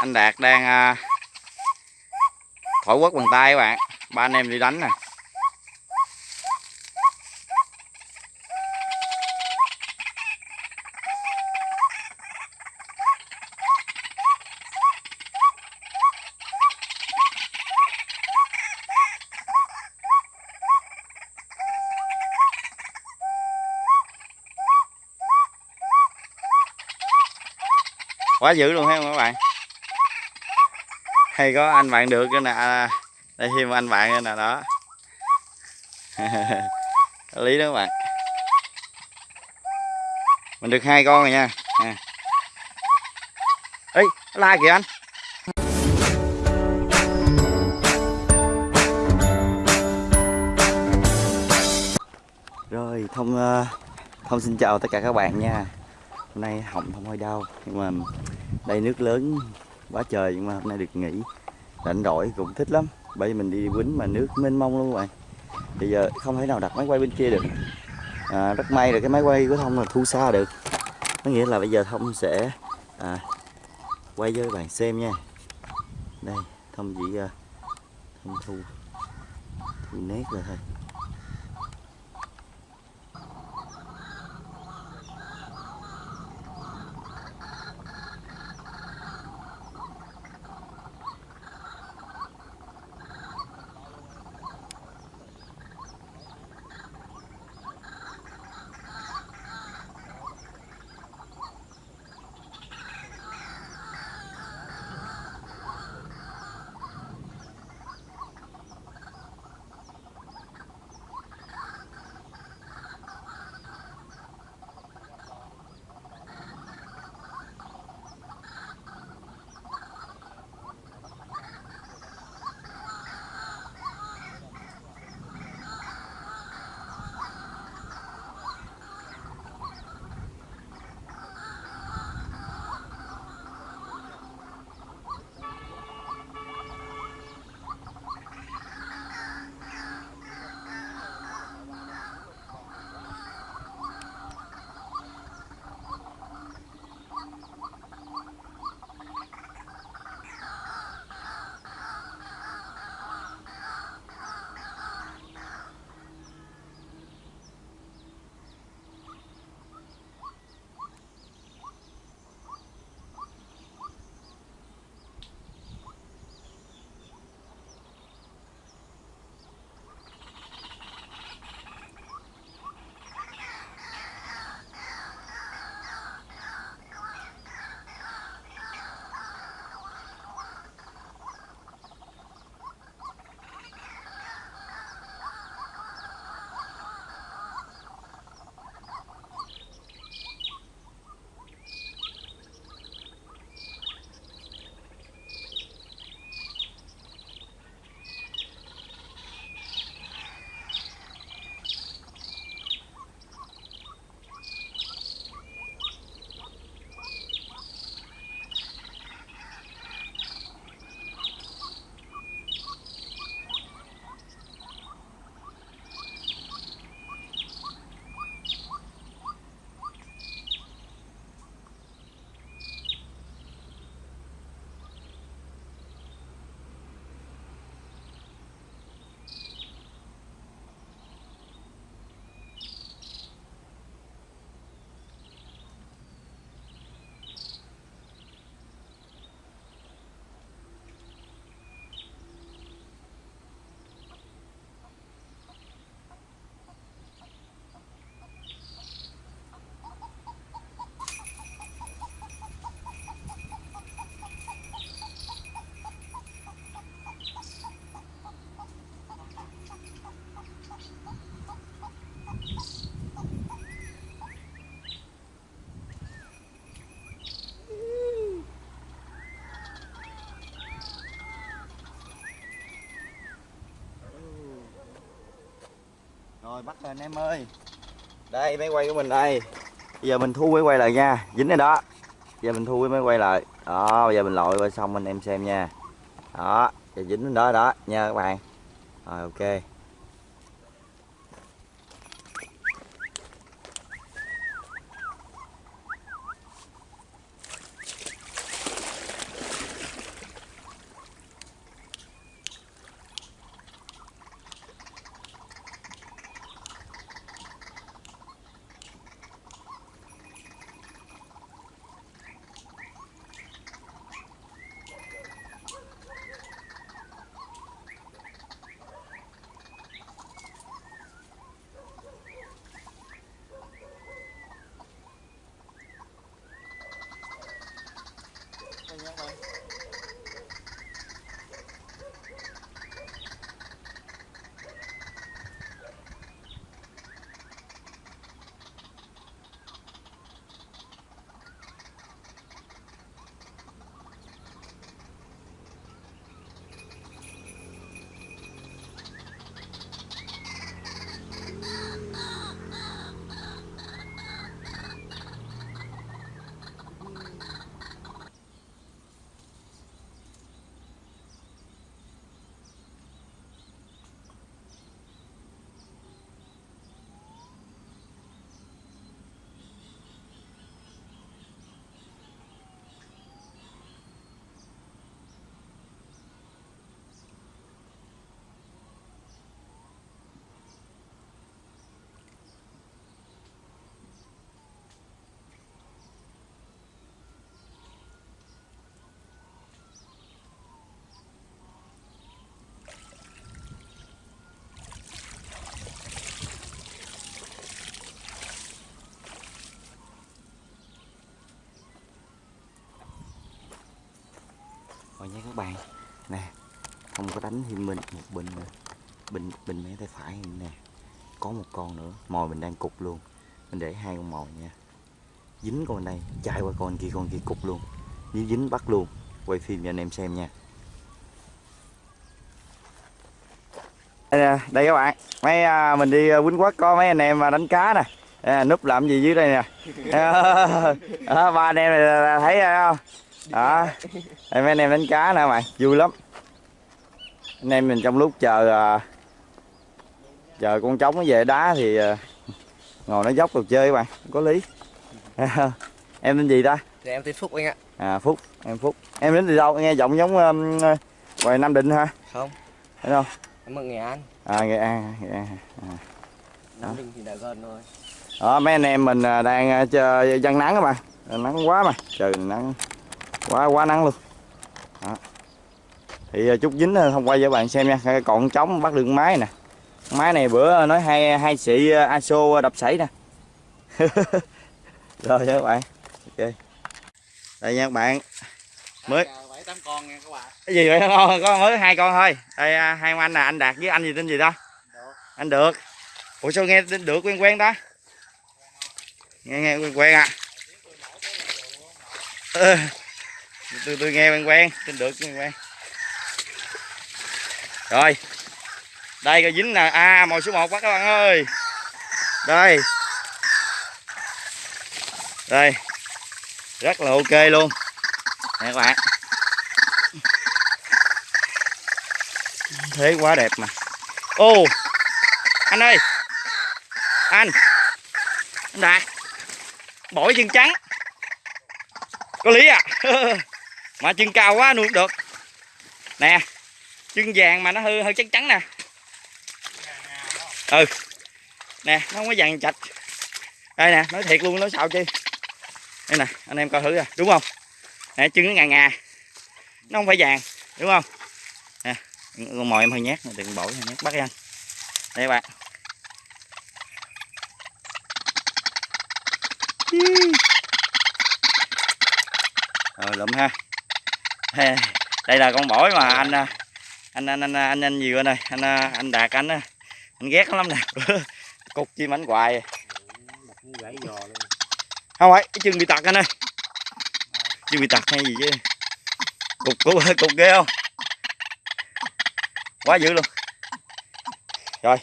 anh Đạt đang à, thổi quất bằng tay các bạn. Ba anh em đi đánh nè. Quá dữ luôn ha các bạn? Hay có anh bạn được cái nè. Đây, thêm anh bạn cái nè, đó. Có lý đó các bạn. Mình được hai con rồi nha. À. ê la kìa anh. Rồi, thông ờ, thông xin chào tất cả các bạn nha. Hôm nay họng không hơi đau, nhưng mà đây nước lớn quá trời nhưng mà hôm nay được nghỉ. Rảnh rỗi cũng thích lắm. Bởi vì mình đi quýnh mà nước mênh mông luôn các bạn. Bây giờ không thể nào đặt máy quay bên kia được. À, rất may là cái máy quay của thông là thu xa được. Có nghĩa là bây giờ thông sẽ à, quay cho các bạn xem nha. Đây thông chỉ uh, thông thu thu nét rồi thôi. Rồi, bắt rồi anh em ơi. Đây, máy quay của mình đây. Bây giờ mình thu máy quay lại nha. Dính này đó. Giờ mình thu cái máy quay lại. Đó, bây giờ mình lội qua xong anh em xem nha. Đó, giờ dính đó đó, nha các bạn. Rồi, ok. はい、皆。Coi nhé các bạn. Nè không có đánh thêm mình một bình nữa. Bình bình mé tay phải. Nè có một con nữa. Mồi mình đang cục luôn. Mình để hai con mồi nha. Dính con này chạy qua con kia con kia cục luôn. Nếu dính bắt luôn. Quay phim cho anh em xem nha. Đây, đây các bạn. Mấy à, mình đi à, quýnh quất có mấy anh em mà đánh cá nè. À, núp làm gì dưới đây nè? À, ba anh em này thấy à, không? Đó. Mấy anh em đánh cá nè mày. Vui lắm. Anh em mình trong lúc chờ à, chờ con trống nó về đá thì à, ngồi nó dốc đồ chơi các bạn có lý. Em tên gì ta? Dạ em tên Phúc anh ạ. À phúc em phúc. Em đến từ đâu? Nghe giọng giống um, ngoài nam định ha Không. Thấy không Em ở Nghệ An. À nghệ an nghệ an. Nam Định thì đã gần rồi. Đó mấy anh em mình à, đang à, chơi dân nắng các bạn nắng quá mà. Trời nắng quá quá nắng luôn. Đó. thì à, chút dính thông quay cho bạn xem nha. Còn trống bắt được con máy nè. Con máy này bữa nói hai hai xị à, aso đập sảy nè. Rồi nha các bạn. Ok. Đây nha các bạn. Mới- bảy tám con nha các bạn. Cái gì vậy? Có, có mới hai con thôi. Đây à, hai anh là anh đạt với anh gì tên gì Được. anh được. Ủa sao nghe tên được quen quen ta? Nghe nghe quen quen à. Ừ tôi tôi nghe quen quen trên được quen quen. Rồi. Đây, coi dính nè. À mồi số 1 quá các bạn ơi. Đây. Đây. Rất là ok luôn. Nè các bạn. Thế quá đẹp mà. Ô, anh ơi. Anh. Anh đạt. Bổi chân trắng. Có lý à? mà chân cao quá nuôi được. Nè chân vàng mà nó hơi hơi trắng trắng nè. Ừ. Nè, nó không có vàng chạch. Đây nè, nói thiệt luôn, nói sao chi. Đây nè, anh em coi thử rồi đúng không? Nè chân nó ngà ngà. Nó không phải vàng, đúng không? Nè, con mồi em hơi nhát, đừng bổi hơi nhát, bắt đi anh. Đây các bạn. Rồi, lụm ha đây là con bổi mà anh à, anh anh anh anh anh gì đây anh à, anh đạt anh á, anh ghét lắm nè cục chim ảnh hoài. Gãy giò luôn không phải cái chân bị tật anh ơi. Chân bị tật hay gì chứ? Cục cục cục ghê không? Quá dữ luôn. Rồi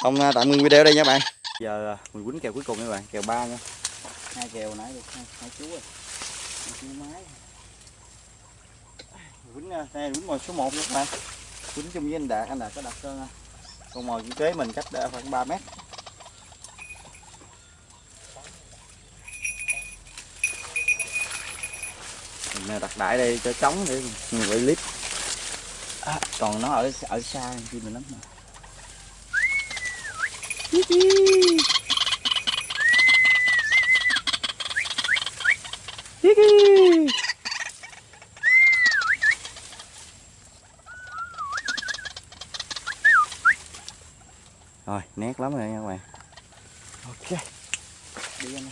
không à, tạm ngưng video đây nha bạn. Giờ à, mình quýnh kèo cuối cùng nha bạn kèo ba nha. Hai kèo nãy được hai, hai chú rồi. Hai chú máy quýnh à, đây quýnh mồi số 1 các bạn. Quýnh chung với anh đạt anh đạt có đặt cho con mồi kế mình cách khoảng 3 mét. Mình à, đặt đại đây cho trống để mình quay clip. À, còn nó ở ở xa chi mình lắm mà. Hee hee. Nét lắm rồi nha các bạn. Ok. Đi anh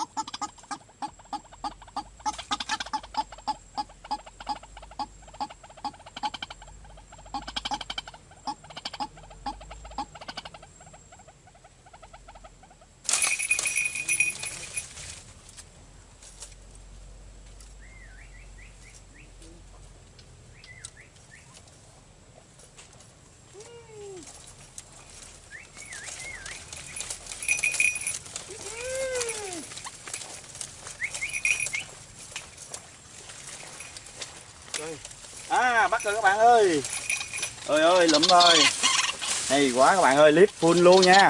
ハハハハ! Bắt rồi các bạn ơi. Ơi ơi lụm ơi hay quá các bạn ơi, clip full luôn nha.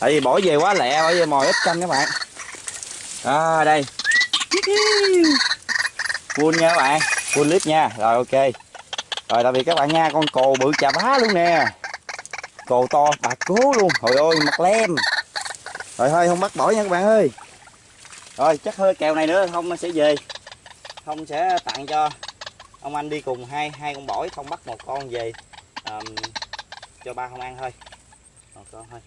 Tại vì bỏ về quá lẹ, bỏ về mồi ít canh các bạn. À đây. Full nha các bạn, full clip nha. Rồi, ok. Rồi, tạm biệt các bạn nha. Con cồ bự chà bá luôn nè. Cồ to, bà cố luôn. Trời ơi, mặt lem. Rồi, thôi, không bắt bỏ nha các bạn ơi. Rồi, chắc hơi kèo này nữa, không, sẽ về. Không, sẽ tặng cho ông anh đi cùng hai hai con bổi không bắt một con về um, cho ba không ăn thôi. Một con thôi.